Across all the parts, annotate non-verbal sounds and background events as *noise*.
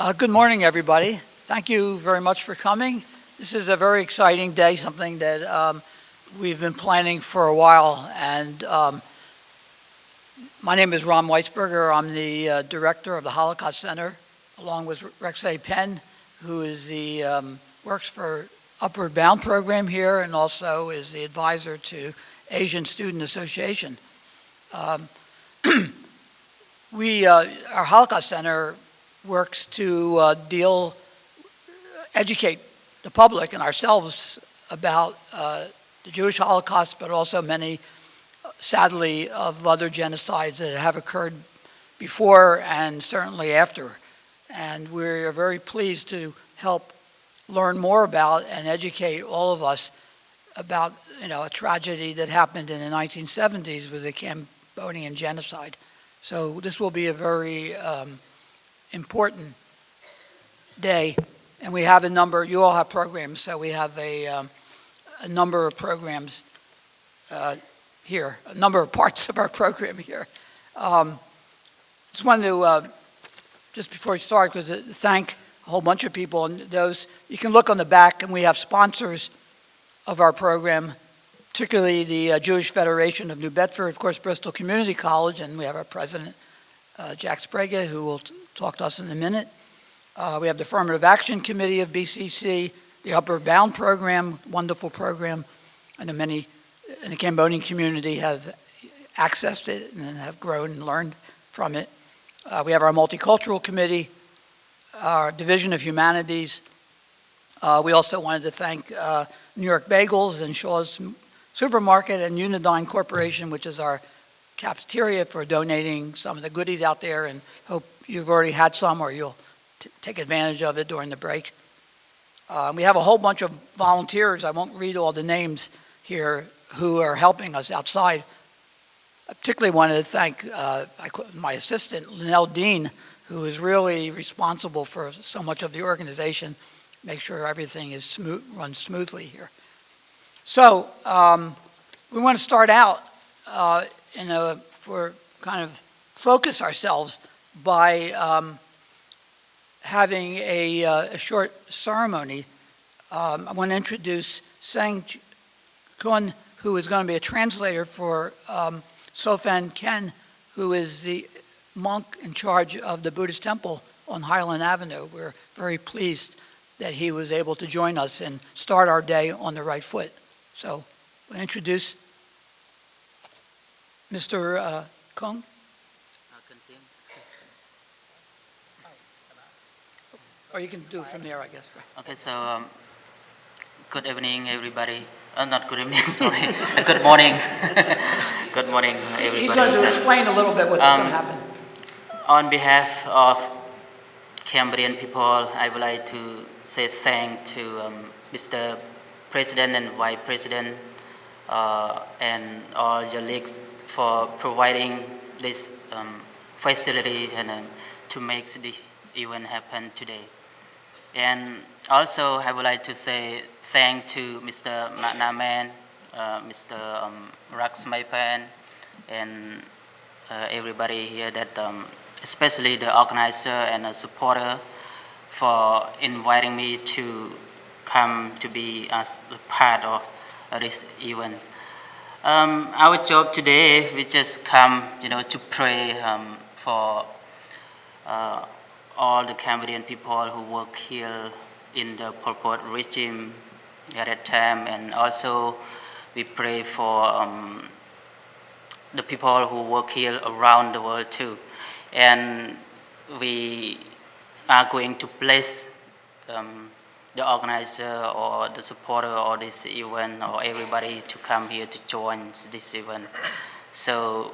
Uh, Good morning, everybody. Thank you very much for coming. This is a very exciting day, something that um, we've been planning for a while. And um, my name is Ron Weisberger. I'm the uh, director of the Holocaust Center, along with Rex A. Penn, who is the, um, works for Upward Bound program here and also is the advisor to Asian Student Association. Um, *clears throat* We, uh, our Holocaust Center works to uh, deal, educate the public and ourselves about uh, the Jewish Holocaust, but also many, sadly, of other genocides that have occurred before and certainly after. And we're very pleased to help learn more about and educate all of us about, you know, a tragedy that happened in the 1970s with the Cambodian genocide. So this will be a very um, important day. And we have a number, you all have programs, so we have a, um, a number of programs uh, here, a number of *laughs* parts of our program here. Um, just wanted to, uh, just before we start, because thank a whole bunch of people, and those, you can look on the back, and we have sponsors of our program, particularly the uh, Jewish Federation of New Bedford, of course, Bristol Community College, and we have our president, uh, Jack Sbrega, who will talk to us in a minute. Uh, we have the Affirmative Action Committee of BCC, the Upward Bound Program, wonderful program, and the many in the Cambodian community have accessed it and have grown and learned from it. Uh, we have our Multicultural Committee, our Division of Humanities. Uh, we also wanted to thank uh, New York Bagels and Shaw's Supermarket and Unidine Corporation, which is our cafeteria for donating some of the goodies out there and hope you've already had some or you'll take advantage of it during the break. Uh, we have a whole bunch of volunteers, I won't read all the names here, who are helping us outside. I particularly wanted to thank uh, my assistant, Linnell Dean, who is really responsible for so much of the organization, make sure everything is smooth, runs smoothly here. So um, we want to start out uh, in a, for kind of focus ourselves by um, having a, uh, a, short ceremony. Um, I want to introduce Sang Kun, who is going to be a translator for um, Sofan Ken, who is the monk in charge of the Buddhist temple on Highland Avenue. We're very pleased that he was able to join us and start our day on the right foot. So we'll introduce Mr. Uh, Kong. Or you can do it from there, I guess. Okay, so um, good evening, everybody. Uh, not good evening, *laughs* sorry. good morning. *laughs* good morning, everybody. He's going to explain a little bit what's um, going to happen. On behalf of Cambodian people, I would like to say thank to um, Mr. President and Vice President uh, and all your leagues for providing this um, facility and uh, to make the event happen today. And also I would like to say thank to Mr. McNaman, uh, Mr. Um, Rax Maipan, and uh, everybody here that, um, especially the organizer and the supporter for inviting me to come to be as part of this event. Um, our job today, we just come, you know, to pray um, for uh, all the Cambodian people who work here in the Pol Pot regime at that time, and also we pray for um, the people who work here around the world too. And we are going to bless um, the organizer or the supporter of this event or everybody to come here to join this event. So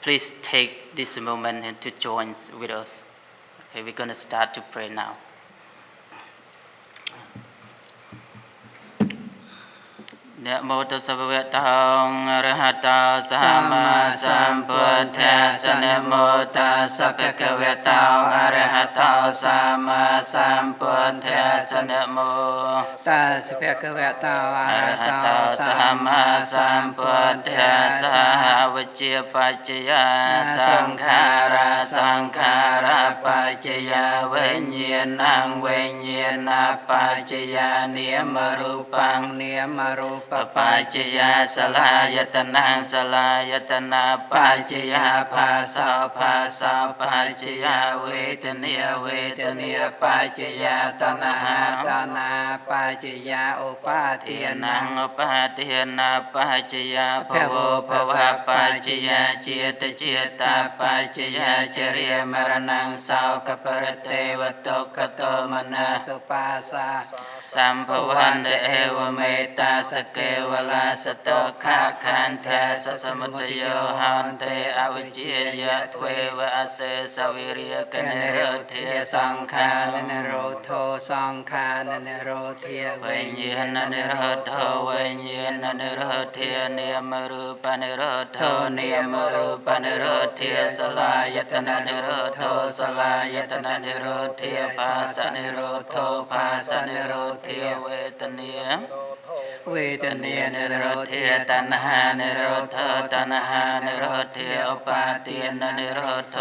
please take this moment and to join with us. Okay, we're going to start to pray now. នមោទស្សវតោរហតោសម្មាសម្ពុទ្ធេសនមោទស្សភគវតោអរហតោសម្មាសម្ពុទ្ធេសនមោទស្សភគវតោអរហតោសម្មាសម្ពុទ្ធេសហវជាបច្ចយាសង្ខារាសង្ខារាបច្ចយាវិញ្ញាណังវិញ្ញាណបច្ចយានាមរូបังនាមរូបปัจจยาเวญญาณังเวญญาณปัจจยานิยมรูปัง เนียมรูป ปปัจจยาสลายตนังสลายตนาปัจจยาภาสาภาสาปัจจยาเวทเนียเวทเนียปัจจยาตนะ หาตานาปัจจยาอุปาเที เที ย ย นั นั ง งอปาเทียนาปัจจยาภโวภวะปัจจยาเจตเจตาปัจจยาจริยมรณังสาวกปรเตวตกโตมนา สุปาสา สัมภวันเดเอวเมตตาสเก ទេវលាសតោខាខានធាសសមុទយោហន្តេអវិជ្ជាយៈទ្វេវអសេសវិរិយកនិរោធាសង្ខារនិរោធោសង្ខារនិរោធាវិញ្ញាណនិរោធោវិញ្ញាណនិរោធានាមរូបនិរោធោនាមរូបនិរោធាសលាយតននិរោធោសលាយតននិរោធាភាសនិរោធោភាសនិរោធាវេទនាเวทเนียนิโรธยตันหานิโรธตันหานิโรธยอปาตียนนิโรธ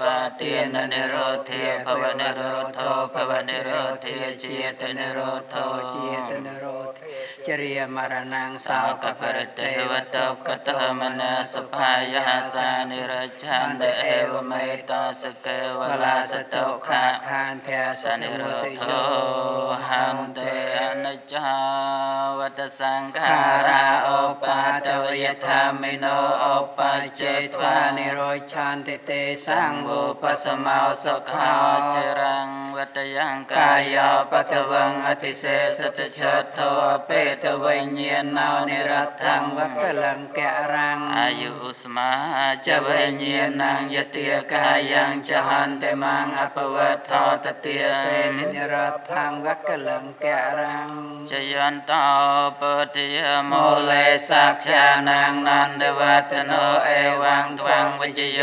ปาตียนนิโรธยภวนิโรธภวนิโรธีเจตนิโรธเจตนิโรธ จริยมรณัง สา สาว ว ก ก ป ป ร ร เต เต ว ว ต โต กตมนาสภายาสานิรจันเดเอวเมตาสเกว ว ลา ลา ส ส โต โต ขะ ขะคานเทส ส ส นิโร มุต โท โย หันเตอนิจจาวัตสังขา คา รา รา โอ โอ ปา ปา ต ต ว วย ย ธร ธ ร ร ม ร มิ มิ โน โน โอ โอ ปั ปั จ จ เจ เจ ท ท วาว า นิ นิ โร โร ธ ชันติเตสั สั ง ง โว โว ปั ปั ส ส มา มา ส ส ข ขา า เจรังวัตยังกาก าย ย า ปั ปั ต ต วั วั ง ง อ อ ติ ติ เส เส ส ส ต ต เช เช ต ต โท โท อ อ เป เป ต ต เว วิ ญ ญ ญา ญา ณา ณา นิ นิ รั รั ต ต ถั ถั ง ง วั วั ค ค ลั ลั ง ง แก แกะรัง อายุอุสมาจเวญญาณังยติยกายังจะหันเตมังอปวัตทอตเตีย เสนิรัตถังวัคลังแกะรัง จยันตาปฏิยโม โม เล เล สั สั ก ก ขาย า นั นั ง ง นั นั น น เด เด วั วั ต ต โน โน เอ เอ วั วั ง ง ท ท วั วั ง ง วิ วิ จ จ โย โย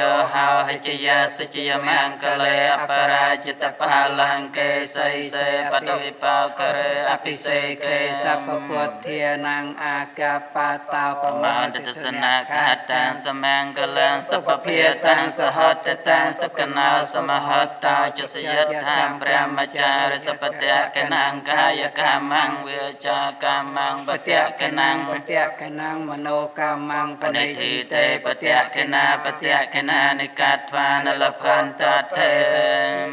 ห ធានាងអាកាបតោប្រមាទិសនាខា จิ ย ย มั มั ง ง ก ก เล เล อ อ ป ป รา รา จิ จิ ต ต ปา ปา ลั ลั ง ง เก เก ไส ไส เส เส ป ป ต ฏิ วิ วิ ปา ปา เค เค เร เร อ อ ภิ ภิ เส เส เค เค สั สั พ พ พ พ พุ พุ ท ท ธ เทียนังอากาปาตาป ป มา มา ติ ต ส ส นา นา คา คา ตั ตั ง งสมังกลังสัพเพตังสหัตตังสกนาสมหัตตาจสยทางพระมจาริสปตะกนังกายกามังเวจากามังป ป ต เตะ ะ ก ก นั นั ง ง ปเตะกนังมโนกามัง ป ป ณิ ณิ ทิ ทิ เต เต ป ป เต เตะ ะ ก ก นา นา ป ป เตะ เตะ ก ก นา นา นิ นิ กั กั ด ต วาว าน น ล ล พั พั น น ตั ตั ด ด เท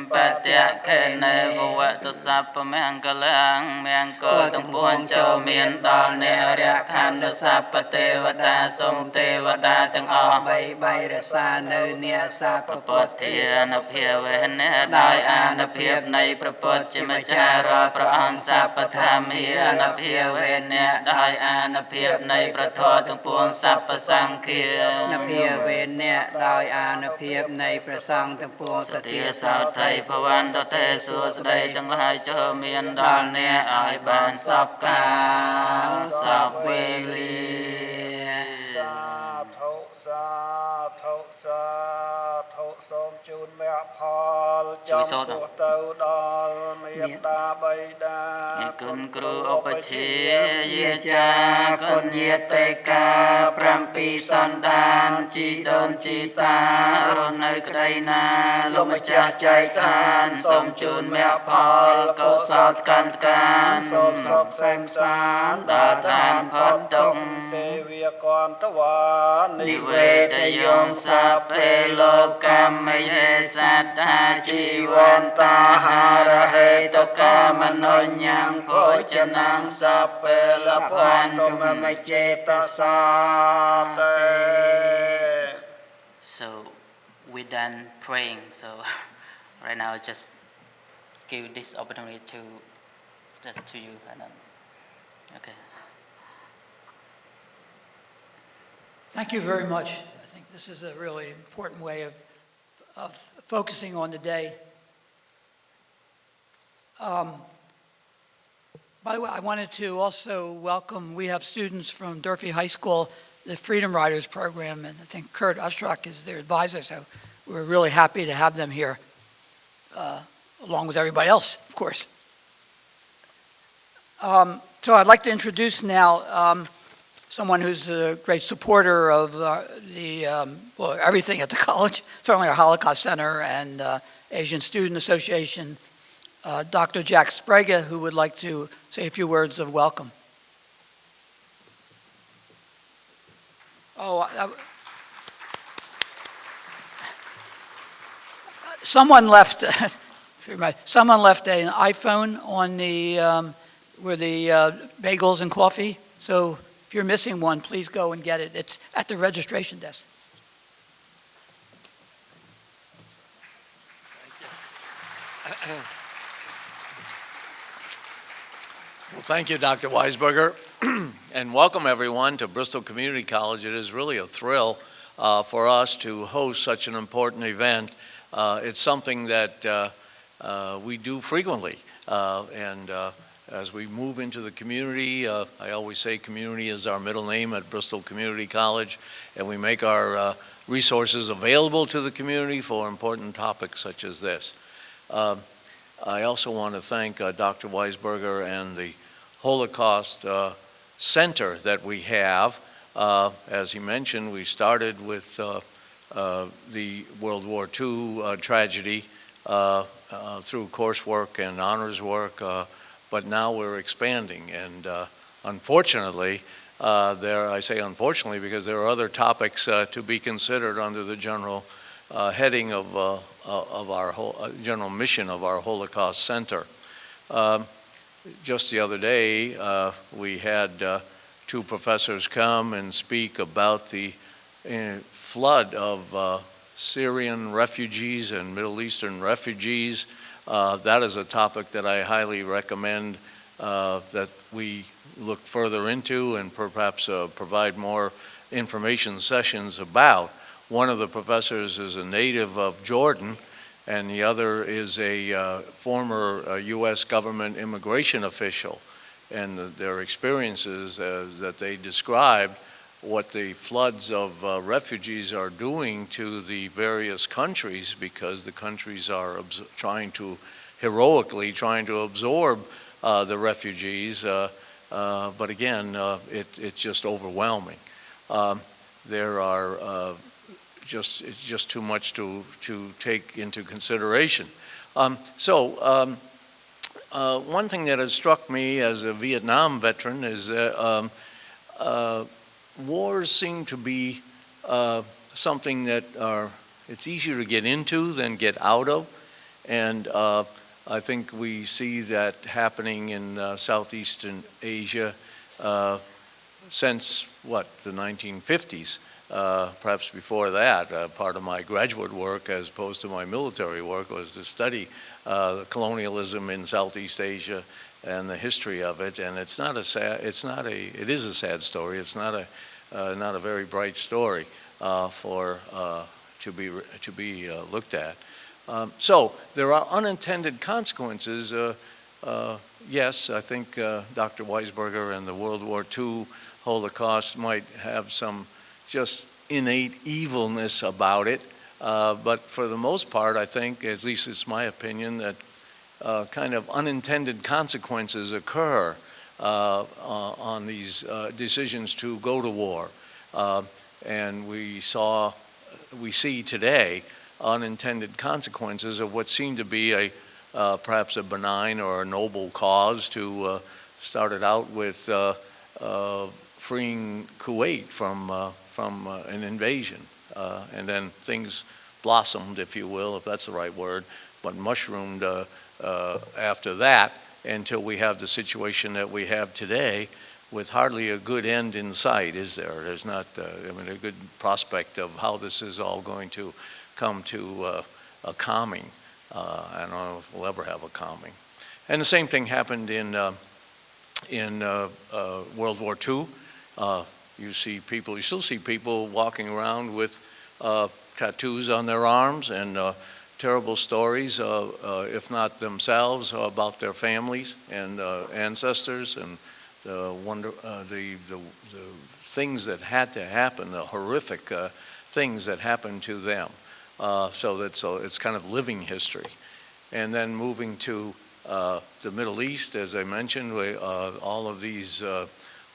เท ปเตะกเนภวตุสัพพมังกลังเมียงโกตังปวนเจ้าเมียนตอลเนรยคันสัพพเทวดาสมเ ាតាទាំងអស់បីបីរសានៅនេសាពពុទ្ធានុភាវេនេដោយអានុភាពនៃប្រពុទ្ធជាម្ចាស់រាល់ប្រអនសពថាមានុភាវេនេដោយអានុភាពនៃប្រធរទាំងពួងសពសង្ឃានុភាវេនេដោយអានុភាពនៃប្រសង្ឃទាំងពួងសទាសោថៃភវន្តទេសួស្ដីទាំងឡាយចុមានដល់អ្នកឲ្យបានសពកាលសពវេលា ផលចំពោះទៅដល់មេត្តាបៃតាគុណគ្រូឧបជាយាចាគុណយាតិកា7សន្តានជីដូនជីតារស់នៅក្តីណាលោកម្ចាស់ចៃឋានសូមជូនមគ្គផលកុសលកាន់កាសូមសុខសេមសានដើរតាមផុតទុកទេវ កន្តវានិនិវេវេតតយយងងសាពេលោកម្មយេសត្តាជីវន្តាហារហេតកាមនោញ្ញំភោចนังសាពេលលផផាននតុតុមមមមជេចេតតសាសាតេ So we done praying so right now just give this opportunity to just to you and then okay Thank you very much. I think this is a really important way of, of focusing on the day. Um, By the way, I wanted to also welcome, we have students from Durfee High School, the Freedom Riders Program, and I think Kurt Ushrock is their advisor, so we're really happy to have them here. Uh, along with everybody else, of course. Um, So I'd like to introduce now um, someone who's a great supporter of uh, the, um, well, everything at the *laughs* college, certainly our Holocaust Center and uh, Asian Student Association, uh, Dr. Jack Sbrega, who would like to say a few words of welcome. Oh, I- someone left, *laughs* someone left an iPhone on the, um, where the uh, bagels and coffee. So if you're missing one, please go and get it. It's at the registration desk. Well, thank you, Dr. Weisberger, *clears throat* and welcome everyone to Bristol Community College. It is really a thrill uh, for us to host such an important event. Uh, It's something that uh, uh, we do frequently, uh, and uh, as we move into the community, uh, I always say community is our middle name at Bristol Community College, and we make our uh, resources available to the community for important topics such as this. Um, I also want to thank uh, Dr. Weisberger and the Holocaust uh, Center that we have. Uh, As he mentioned, we started with uh, uh, the World War II uh, tragedy uh, uh, through coursework and honors work, uh, but now we're expanding. And uh, unfortunately, uh, there, I say unfortunately because there are other topics uh, to be considered under the general uh, heading of, uh, uh, of our whole, general mission of our Holocaust Center. Um, Just the other day, we had two professors come and speak about the flood of Syrian refugees and Middle Eastern refugees. Uh, That is a topic that I highly recommend uh, that we look further into and perhaps uh, provide more information sessions about. One of the professors is a native of Jordan, and the other is a uh, former uh, U.S. government immigration official. And the- their experiences uh, that they described, what the floods of uh, refugees are doing to the various countries, because the countries are trying to, heroically trying to absorb uh, the refugees. uh, uh, But again, uh, it, it's just overwhelming. Um, There are uh, just, it's just too much to, to take into consideration. Um, So, um, one thing that has struck me as a Vietnam veteran is that um, wars seem to be uh, something that are, it's easier to get into than get out of. And uh, I think we see that happening in uh, Southeastern Asia uh, since, what, the 1950s uh, perhaps before that. Uh, part of my graduate work, as opposed to my military work, was to study colonialism in Southeast Asia and the history of it. And it's not a sad, it's not a, it is a sad story. It's not a, not a very bright story uh, for uh, to be to be uh, looked at. Um, so there are unintended consequences. Uh, uh, yes, I think uh, Dr. Weisberger and the World War II Holocaust might have some just innate evilness about it. Uh, but for the most part, I think, at least it's my opinion, that uh, kind of unintended consequences occur uh, uh, on these uh, decisions to go to war. Uh, and we saw, we see today unintended consequences of what seemed to be a uh, perhaps a benign or a noble cause to uh, start it out with uh, uh, freeing Kuwait from uh, from uh, an invasion. Uh, and then things blossomed, if you will, if that's the right word, but mushroomed uh, uh, after that until we have the situation that we have today with hardly a good end in sight, is there? There's not, uh, I mean, a good prospect of how this is all going to come to uh, a calming. Uh, I don't know if we'll ever have a calming. And the same thing happened in, uh, in uh, uh, World War II. You see people, you still see people walking around with tattoos on their arms and terrible stories, uh, uh, if not themselves, about their families and uh, ancestors and the wonder, uh, the, the, the things that had to happen, the horrific uh, things that happened to them. Uh, so that's, uh, it's kind of living history. and then moving to uh, the Middle East, as I mentioned, we, uh, all of these, uh,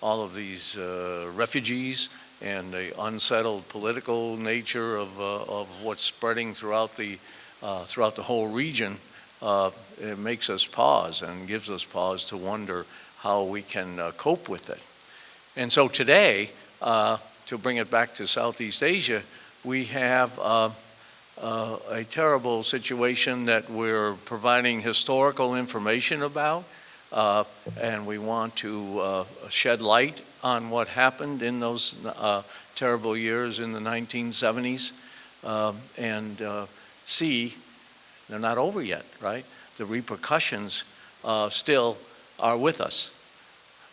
all of these uh, refugees and the unsettled political nature of, uh, of what's spreading throughout the, uh, throughout the whole region, uh, it makes us pause and gives us pause to wonder how we can uh, cope with it. And so today, uh, to bring it back to Southeast Asia, we have uh, uh, a terrible situation that we're providing historical information about, uh, and we want to uh, shed light on what happened in those uh, terrible years in the 1970s, um, and uh, see, they're not over yet, right? The repercussions uh, still are with us.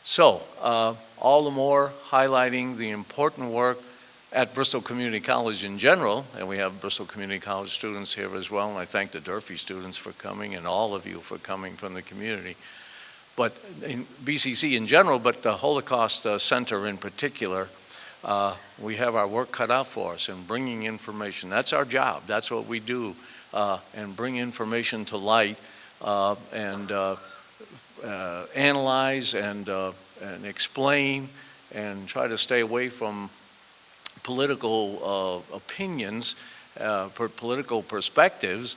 So, uh, all the more highlighting the important work at Bristol Community College in general, and we have Bristol Community College students here as well, and I thank the Durfee students for coming and all of you for coming from the community. But in BCC in general, but the Holocaust uh, Center in particular, uh, we have our work cut out for us in bringing information. That's our job. That's what we do, uh, and bring information to light uh, and uh, uh, analyze and, uh, and explain and try to stay away from political opinions, political perspectives,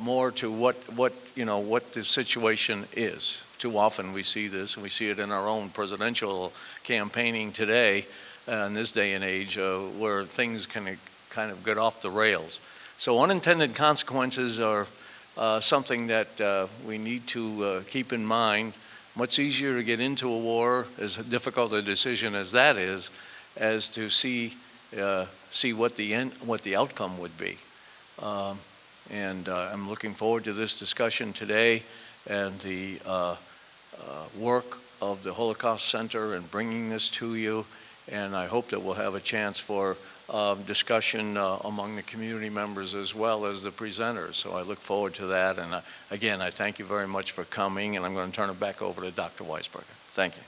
more to what, what, you know, what the situation is. Too often we see this, and we see it in our own presidential campaigning today, uh, in this day and age, uh, where things can kind of get off the rails. So unintended consequences are uh, something that uh, we need to uh, keep in mind. Much easier to get into a war, as difficult a decision as that is, as to see uh, see what the end, what the outcome would be. Um, and I'm looking forward to this discussion today and the work of the Holocaust Center and bringing this to you. And I hope that we'll have a chance for uh, discussion uh, among the community members as well as the presenters. So I look forward to that. And uh, again, I thank you very much for coming. And I'm going to turn it back over to Dr. Weisberger. Thank you.